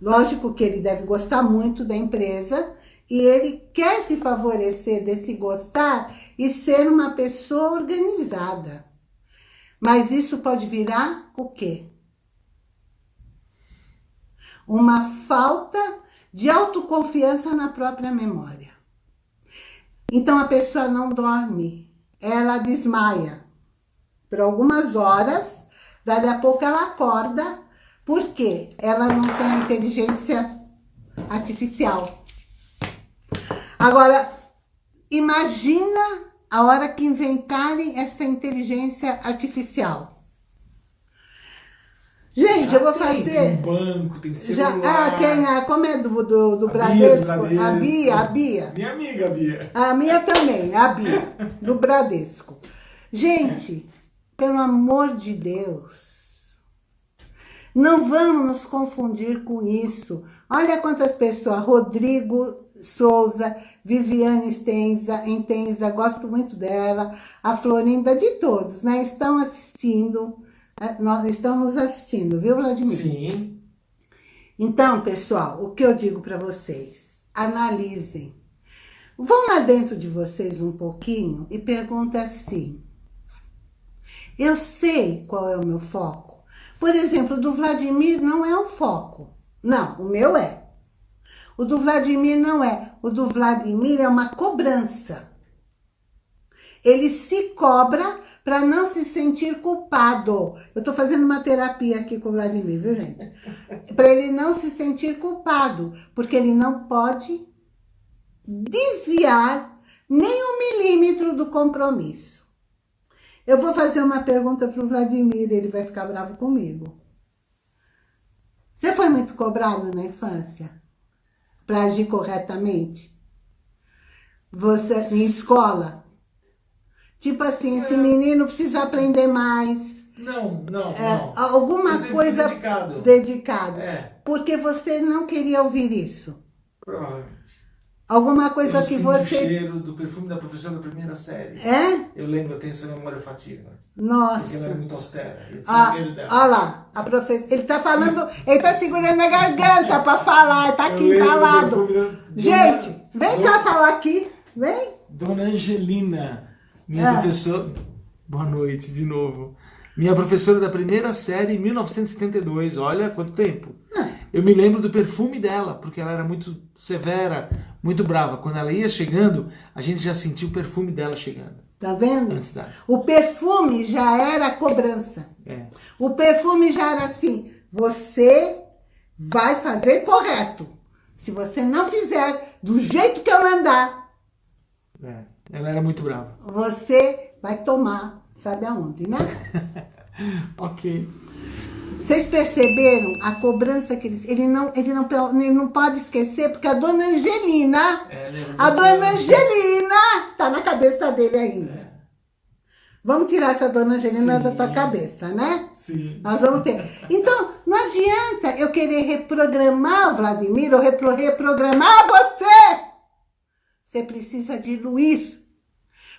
Lógico que ele deve gostar muito da empresa e ele quer se favorecer desse gostar e ser uma pessoa organizada. Mas isso pode virar o quê? Uma falta de autoconfiança na própria memória. Então a pessoa não dorme, ela desmaia por algumas horas, dali a pouco ela acorda, porque ela não tem inteligência artificial. Agora, imagina a hora que inventarem essa inteligência artificial. Gente, eu vou fazer... Tem banco, tem Já, celular. ah, tem a, como é do, do, do A Bradesco? Bradesco. A Bia, a Bia. Minha amiga, Bia. A minha também, a Bia, do Bradesco. Gente, pelo amor de Deus, não vamos nos confundir com isso. Olha quantas pessoas, Rodrigo Souza, Viviane Stenza, Entenza, gosto muito dela, a Florinda, de todos, né? Estão assistindo, eh, nós estamos assistindo, viu, Vladimir? Sim. Então, pessoal, o que eu digo para vocês? Analisem. Vão lá dentro de vocês um pouquinho e perguntem assim. Eu sei qual é o meu foco. Por exemplo, o do Vladimir não é um foco. Não, o meu é. O do Vladimir não é. O do Vladimir é uma cobrança. Ele se cobra para não se sentir culpado. Eu estou fazendo uma terapia aqui com o Vladimir, viu, gente? Para ele não se sentir culpado, porque ele não pode desviar nem um milímetro do compromisso. Eu vou fazer uma pergunta para o Vladimir, ele vai ficar bravo comigo. Você foi muito cobrado na infância? Para agir corretamente? Você, em escola? Tipo assim, esse menino precisa aprender mais. Não, não, É, não. alguma coisa dedicado. dedicado. É, Porque você não queria ouvir isso. provavelmente. Alguma coisa eu que você... o cheiro do perfume da professora da primeira série. É? Eu lembro, eu tenho essa memória afetiva. Nossa. Porque ela era muito austera. Eu tinha Ah, medo dela. olha lá, a professora. Ele tá falando, ele tá segurando a garganta pra falar, tá aqui calado. Gente, vem cá falar aqui, vem. Dona Angelina, minha Ah. professora... Boa noite, de novo. Minha professora da primeira série em 1972. Olha quanto tempo. Ah. Eu me lembro do perfume dela, porque ela era muito severa, muito brava. Quando ela ia chegando, a gente já sentia o perfume dela chegando. Tá vendo? Antes da... O perfume já era cobrança. É. O perfume já era assim, você vai fazer correto. Se você não fizer do jeito que eu mandar, É. Ela era muito brava. você vai tomar, sabe aonde, né? Ok. Vocês perceberam a cobrança que eles... Ele não, ele não, ele não pode esquecer, porque a dona Angelina, É, a dona Angelina tá na cabeça dele ainda. Vamos tirar essa dona Angelina Sim. da tua cabeça, né? Sim. Nós vamos ter. Então, não adianta eu querer reprogramar o Vladimir ou repro- reprogramar você. Você precisa diluir.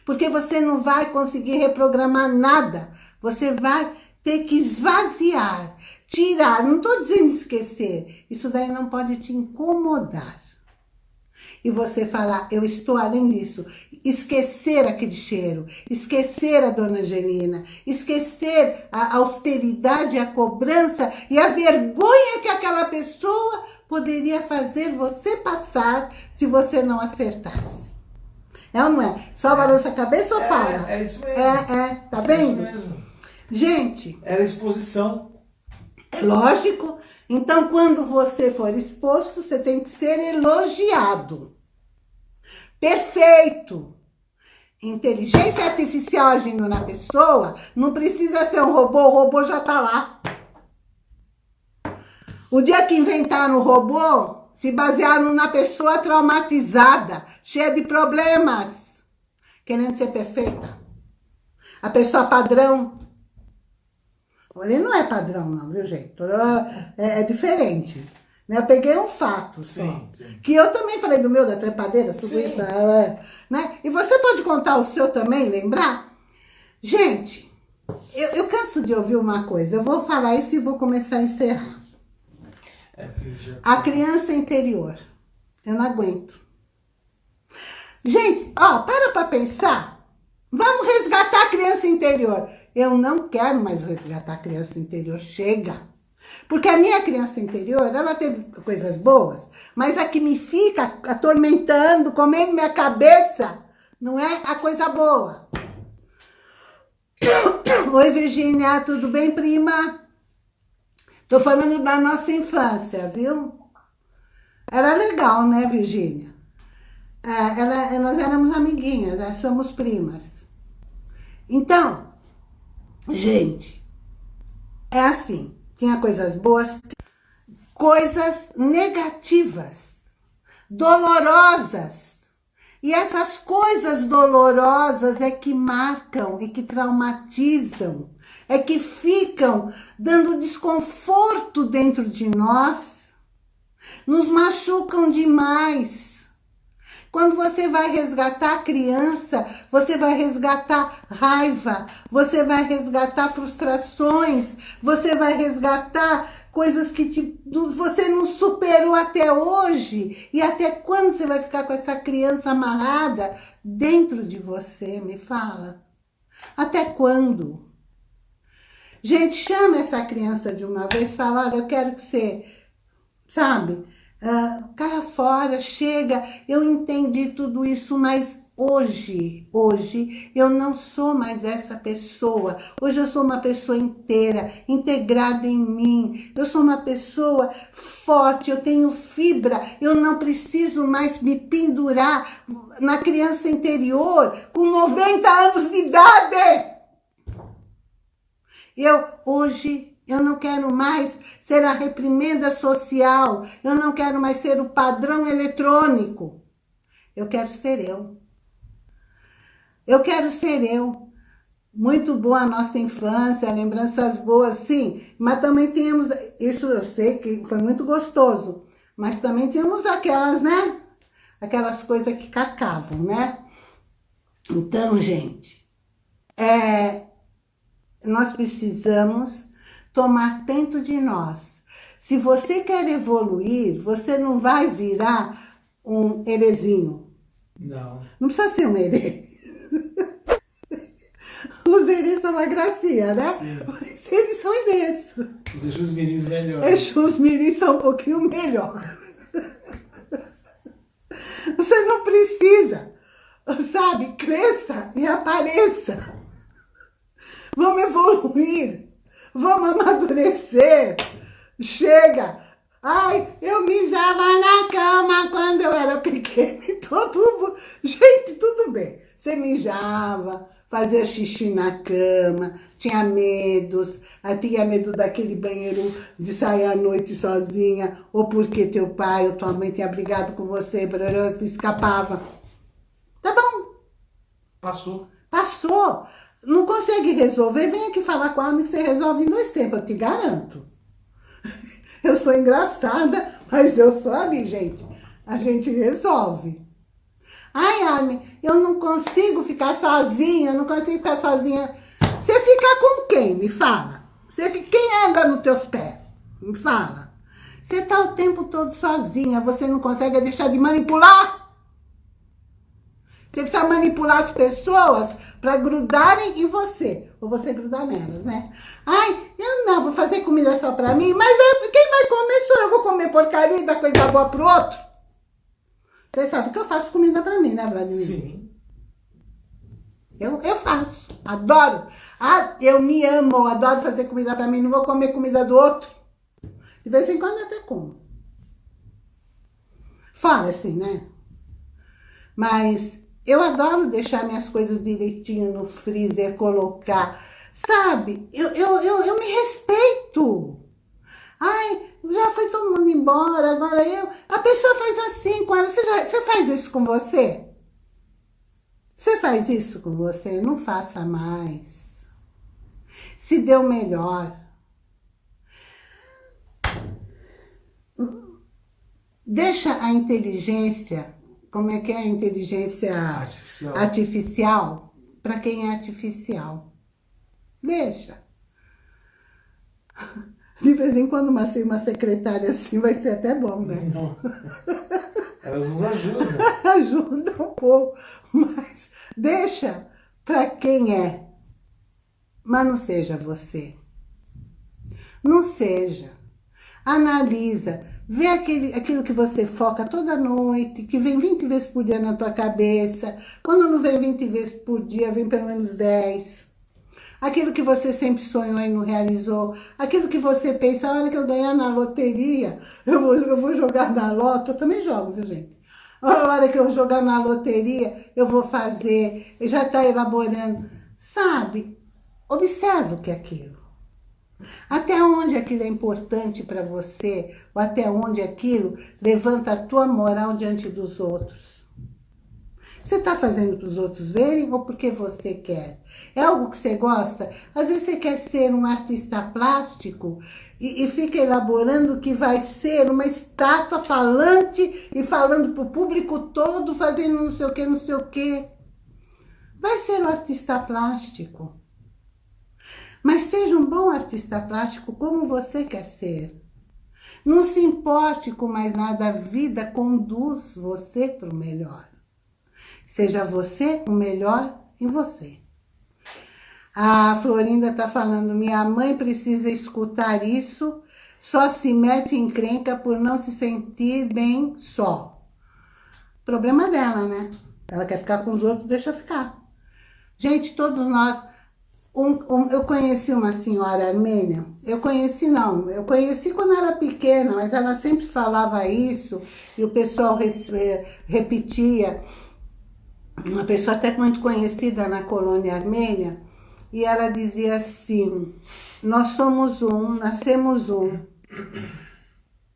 Porque você não vai conseguir reprogramar nada. Você vai ter que esvaziar, tirar. Não estou dizendo esquecer. Isso daí não pode te incomodar. E você falar, eu estou além disso. Esquecer aquele cheiro, esquecer a dona Angelina, esquecer a austeridade, a cobrança e a vergonha que aquela pessoa poderia fazer você passar se você não acertasse. É ou não é? Só balança a cabeça ou fala? É, é isso mesmo. É, é, tá É vendo? isso mesmo. Gente, Era exposição. É lógico. Então, quando você for exposto, você tem que ser elogiado. Perfeito. Inteligência artificial agindo na pessoa, não precisa ser um robô, o robô já tá lá. O dia que inventaram o robô, se basearam na pessoa traumatizada, cheia de problemas, querendo ser perfeita. A pessoa padrão. Ele não é padrão não, viu gente? É, é diferente. Né? Eu peguei um fato sim, só. Sim. Que eu também falei do meu, da trepadeira, tudo sim. isso. Né? E você pode contar o seu também, lembrar? Gente, eu, eu canso de ouvir uma coisa. Eu vou falar isso e vou começar a encerrar. É, a criança interior. Eu não aguento. Gente, ó, para pra pensar. Vamos resgatar a criança interior. Eu não quero mais resgatar a criança interior. Chega. Porque a minha criança interior, ela teve coisas boas, mas a que me fica atormentando, comendo minha cabeça, não é a coisa boa. Oi, Virgínia, tudo bem, prima? Tô falando da nossa infância, viu? Era legal, né, Virgínia? É, ela, nós éramos amiguinhas, nós somos primas. Então, gente, é assim, tinha coisas boas, coisas negativas, dolorosas. E essas coisas dolorosas é que marcam, é que traumatizam, é que ficam dando desconforto dentro de nós, nos machucam demais. Quando você vai resgatar a criança, você vai resgatar raiva, você vai resgatar frustrações, você vai resgatar coisas que te, você não superou até hoje. E até quando você vai ficar com essa criança amarrada dentro de você? Me fala. Até quando? Gente, chama essa criança de uma vez fala, olha, eu quero que você, sabe, uh, caia fora, chega, eu entendi tudo isso, mas hoje, hoje, eu não sou mais essa pessoa. Hoje eu sou uma pessoa inteira, integrada em mim. Eu sou uma pessoa forte, eu tenho fibra. Eu não preciso mais me pendurar na criança interior com 90 anos de idade. Eu, hoje, eu não quero mais ser a reprimenda social. Eu não quero mais ser o padrão eletrônico. Eu quero ser eu. Eu quero ser eu. Muito boa a nossa infância, lembranças boas, sim. Mas também tínhamos, isso eu sei que foi muito gostoso. Mas também tínhamos aquelas, né? Aquelas coisas que cacavam, né? Então, gente, é, nós precisamos tomar dentro de nós. Se você quer evoluir, você não vai virar um herezinho. Não. Não precisa ser um herê. Os herês são uma gracinha, né? Sim. Mas eles são herês. Os Exus Mirins melhores. Exus Mirins são um pouquinho melhor. Você não precisa, sabe? Cresça e apareça. Vamos evoluir. Vamos amadurecer. Chega. Ai, eu mijava na cama quando eu era pequena. Todo, gente, tudo bem. Você mijava, fazia xixi na cama, tinha medos, tinha medo daquele banheiro de sair à noite sozinha, ou porque teu pai ou tua mãe tinha brigado com você, você escapava. Tá bom. Passou. Passou. Não consegue resolver, vem aqui falar com a Armin que você resolve em dois tempos, eu te garanto. Eu sou engraçada, mas eu sou ali, gente. A gente resolve. Ai, Armin, eu não consigo ficar sozinha, eu não consigo ficar sozinha. Você fica com quem? Me fala. Você fica, quem anda nos teus pés? Me fala. Você tá o tempo todo sozinha, você não consegue deixar de manipular? Você precisa manipular as pessoas para grudarem em você. Ou você grudar nelas, né? Ai, eu não, vou fazer comida só para mim. Mas é, quem vai comer sou eu. Vou comer porcaria e dar coisa boa pro outro. Você sabe que eu faço comida para mim, né, Vladimir? Sim. Eu, eu faço. Adoro. Ah, eu me amo. Adoro fazer comida para mim. Não vou comer comida do outro. De vez em quando até como. Fala assim, né? Mas eu adoro deixar minhas coisas direitinho no freezer, colocar, sabe? Eu, eu, eu, eu me respeito. Ai, já foi todo mundo embora, agora eu... A pessoa faz assim com ela, você, já, você faz isso com você? Você faz isso com você? Não faça mais. Se deu melhor. Deixa a inteligência como é que é a inteligência Artificial. artificial para quem é artificial. Deixa. De vez em quando uma, uma secretária assim vai ser até bom, né? Não. Elas nos ajudam. Ajuda um pouco, mas deixa para quem é. Mas não seja você. Não seja. Analisa. Vê aquele, aquilo que você foca toda noite, que vem 20 vezes por dia na tua cabeça. Quando não vem 20 vezes por dia, vem pelo menos 10. Aquilo que você sempre sonhou e não realizou. Aquilo que você pensa, a hora que eu ganhar na loteria, eu vou, eu vou jogar na loto. Eu também jogo, viu, gente? A hora que eu jogar na loteria, eu vou fazer. Já está elaborando. Sabe? Observa o que é aquilo. Até onde aquilo é importante para você, ou até onde aquilo levanta a tua moral diante dos outros. Você está fazendo para os outros verem ou porque você quer? É algo que você gosta? Às vezes você quer ser um artista plástico e, e fica elaborando que vai ser uma estátua falante e falando para o público todo, fazendo não sei o que, não sei o que. Vai ser um artista plástico. Mas seja um bom artista plástico como você quer ser. Não se importe com mais nada, a vida conduz você para o melhor. Seja você o melhor em você. A Florinda está falando, minha mãe precisa escutar isso, só se mete em crenca por não se sentir bem só. Problema dela, né? Ela quer ficar com os outros, deixa ficar. Gente, todos nós um, um, eu conheci uma senhora armênia, eu conheci não, eu conheci quando era pequena, mas ela sempre falava isso e o pessoal repetia. Uma pessoa até muito conhecida na colônia armênia, e ela dizia assim, nós somos um, nascemos um,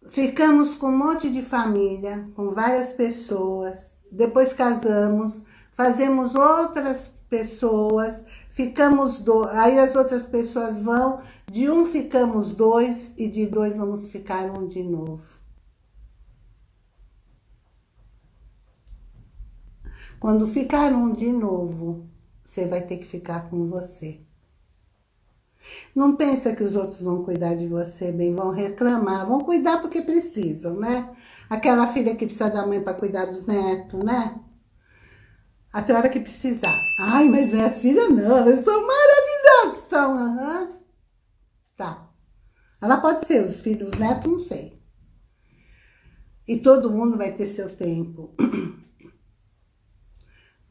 ficamos com um monte de família, com várias pessoas, depois casamos, fazemos outras pessoas, ficamos dois, aí as outras pessoas vão, de um ficamos dois e de dois vamos ficar um de novo. Quando ficar um de novo, você vai ter que ficar com você. Não pensa que os outros vão cuidar de você bem, vão reclamar, vão cuidar porque precisam, né? Aquela filha que precisa da mãe para cuidar dos netos, né? Até a hora que precisar. Ai, mas minhas filhas não, elas são maravilhosas. São, aham. Tá. Ela pode ser, os filhos, os netos, não sei. E todo mundo vai ter seu tempo.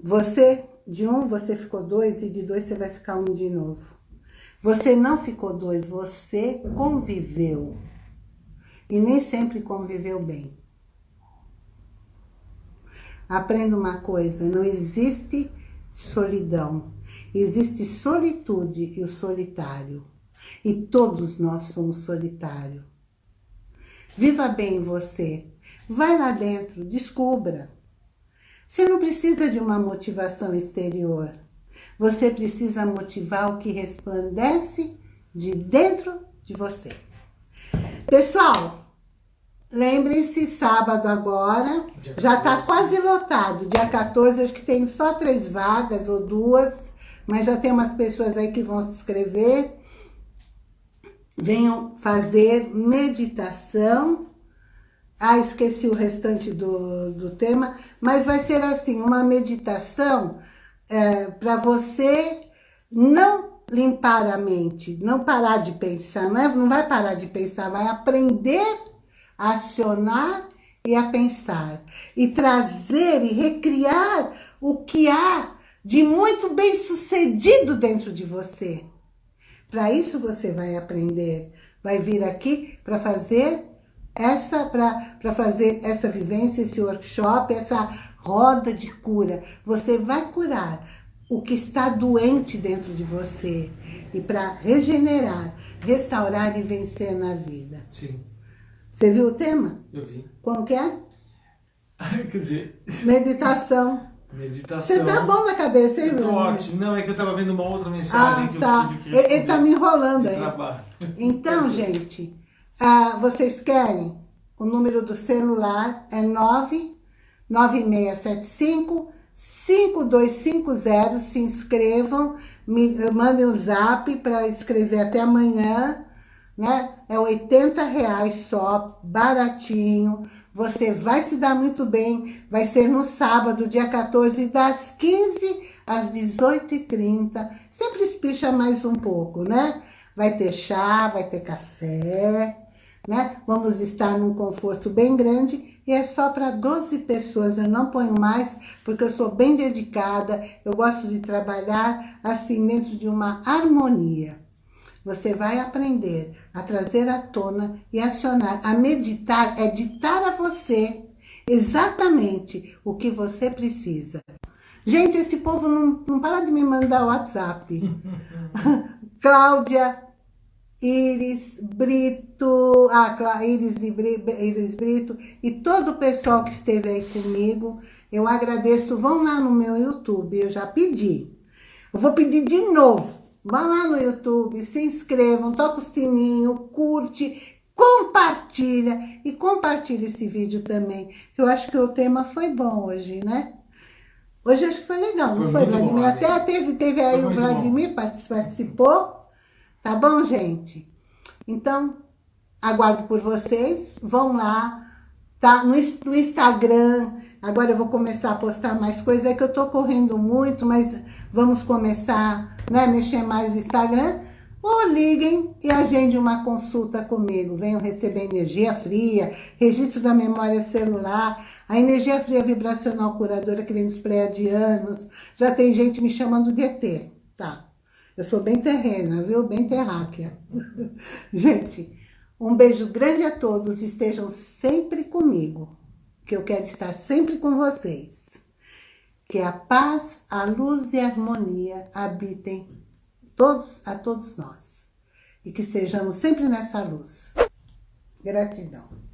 Você, de um, você ficou dois, e de dois você vai ficar um de novo. Você não ficou dois, você conviveu. E nem sempre conviveu bem. Aprenda uma coisa, não existe solidão. Existe solitude e o solitário. E todos nós somos solitários. Viva bem você. Vai lá dentro, descubra. Você não precisa de uma motivação exterior. Você precisa motivar o que resplandece de dentro de você. Pessoal, Lembrem-se, sábado agora, já está quase lotado. Dia 14, acho que tem só três vagas ou duas, mas já tem umas pessoas aí que vão se inscrever. Venham fazer meditação. Ah, esqueci o restante do, do tema, mas vai ser assim, uma meditação é, para você não limpar a mente, não parar de pensar, não, é, não vai parar de pensar, vai aprender a acionar e a pensar. E trazer e recriar o que há de muito bem sucedido dentro de você. Para isso você vai aprender. Vai vir aqui para fazer essa para fazer essa vivência, esse workshop, essa roda de cura. Você vai curar o que está doente dentro de você e para regenerar, restaurar e vencer na vida. Sim. Você viu o tema? Eu vi. Como que é? Quer dizer... Meditação. Meditação. Você tá bom na cabeça, hein, tô Bruno? ótimo. Não, é que eu tava vendo uma outra mensagem Ah, que tá. eu tive que responder. ele tá me enrolando aí. trabalho. Então, gente, ah, vocês querem o número do celular é 99675 5250. Se inscrevam, me mandem o um zap para escrever até amanhã. Né? É 80 reais só, baratinho. Você vai se dar muito bem. Vai ser no sábado, dia 14, das 15 às 18h30. Sempre espicha mais um pouco, né? Vai ter chá, vai ter café, né? Vamos estar num conforto bem grande e é só para 12 pessoas, eu não ponho mais, porque eu sou bem dedicada, eu gosto de trabalhar assim, dentro de uma harmonia. Você vai aprender a trazer à tona e acionar, a meditar, é ditar a você exatamente o que você precisa. Gente, esse povo não, não para de me mandar WhatsApp. Cláudia Iris Brito, ah, Iris, Iris Brito e todo o pessoal que esteve aí comigo, eu agradeço. Vão lá no meu YouTube, eu já pedi. Eu vou pedir de novo. Vá lá no YouTube, se inscrevam, toca o sininho, curte, compartilha e compartilha esse vídeo também. Eu acho que o tema foi bom hoje, né? Hoje acho que foi legal, foi não foi, Vladimir? Bom, Até teve, teve aí o Vladimir, participou. Tá bom, gente? Então, aguardo por vocês. Vão lá, tá? No, no Instagram. Agora eu vou começar a postar mais coisas. É que eu tô correndo muito, mas vamos começar, né? Mexer mais no Instagram. Ou liguem e agende uma consulta comigo. Venham receber energia fria, registro da memória celular, a energia fria vibracional curadora que vem dos pleiadianos. Já tem gente me chamando de ET, tá? Eu sou bem terrena, viu? Bem terráquea. Gente, um beijo grande a todos. Estejam sempre comigo, que eu quero estar sempre com vocês. Que a paz, a luz e a harmonia habitem todos, a todos nós. E que sejamos sempre nessa luz. Gratidão.